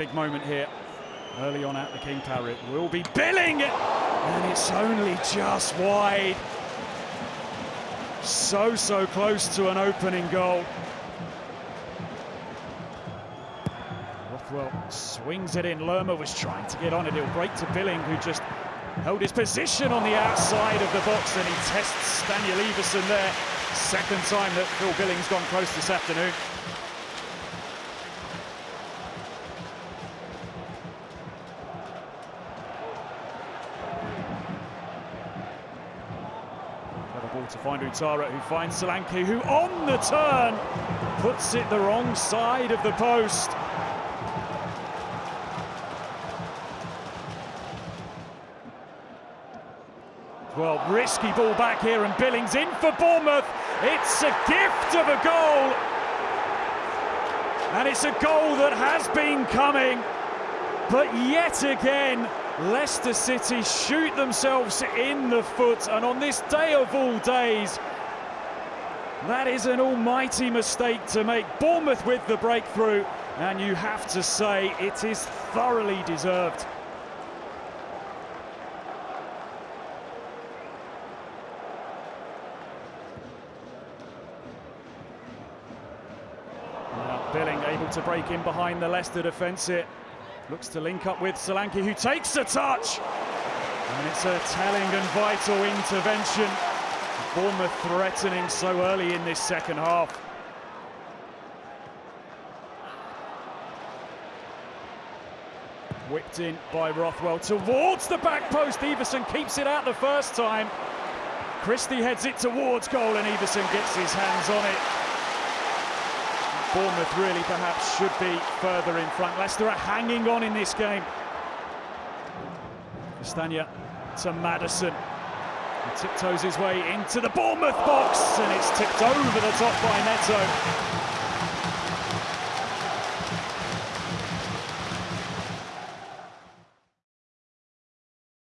big moment here. Early on at the King Power, it will be Billing, and it's only just wide. So, so close to an opening goal. Rothwell swings it in. Lerma was trying to get on it. It'll break to Billing, who just held his position on the outside of the box, and he tests Daniel Iversen there. Second time that Phil Billing's gone close this afternoon. Ball to find Ouattara, who finds Solanke, who on the turn puts it the wrong side of the post. Well, risky ball back here, and Billings in for Bournemouth. It's a gift of a goal. And it's a goal that has been coming. But yet again, Leicester City shoot themselves in the foot. And on this day of all days, that is an almighty mistake to make. Bournemouth with the breakthrough. And you have to say it is thoroughly deserved. Now Billing able to break in behind the Leicester defence it. Looks to link up with Solanke who takes a touch. And it's a telling and vital intervention. Bournemouth threatening so early in this second half. Whipped in by Rothwell towards the back post. Iversen keeps it out the first time. Christie heads it towards goal and Iversen gets his hands on it. Bournemouth really perhaps should be further in front. Leicester are hanging on in this game. Castagna to Maddison. He tiptoes his way into the Bournemouth box and it's tipped over the top by Neto.